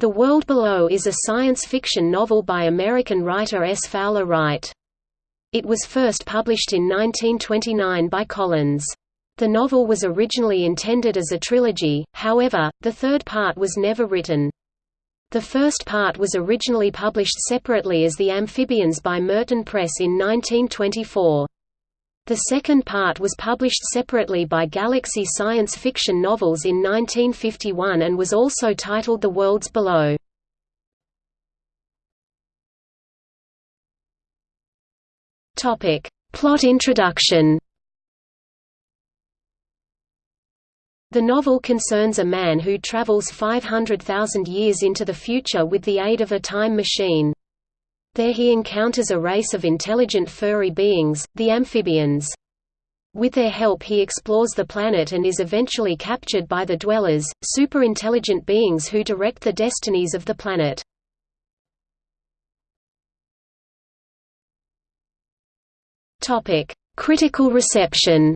The World Below is a science fiction novel by American writer S. Fowler Wright. It was first published in 1929 by Collins. The novel was originally intended as a trilogy, however, the third part was never written. The first part was originally published separately as The Amphibians by Merton Press in 1924. The second part was published separately by Galaxy Science Fiction Novels in 1951 and was also titled The Worlds Below. Plot introduction The novel concerns a man who travels 500,000 years into the future with the aid of a time machine. There he encounters a race of intelligent furry beings, the amphibians. With their help he explores the planet and is eventually captured by the Dwellers, super-intelligent beings who direct the destinies of the planet. Critical reception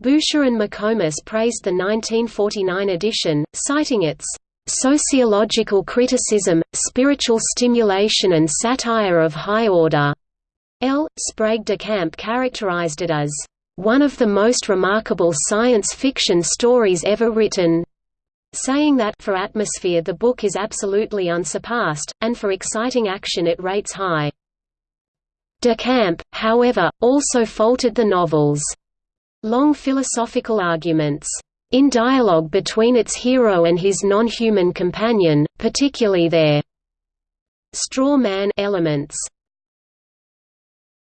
Boucher and McComas praised the 1949 edition, citing its sociological criticism, spiritual stimulation and satire of high order. L. Sprague de Camp characterized it as one of the most remarkable science fiction stories ever written, saying that for atmosphere the book is absolutely unsurpassed, and for exciting action it rates high. De Camp, however, also faulted the novel's long philosophical arguments in dialogue between its hero and his non-human companion, particularly their straw man elements.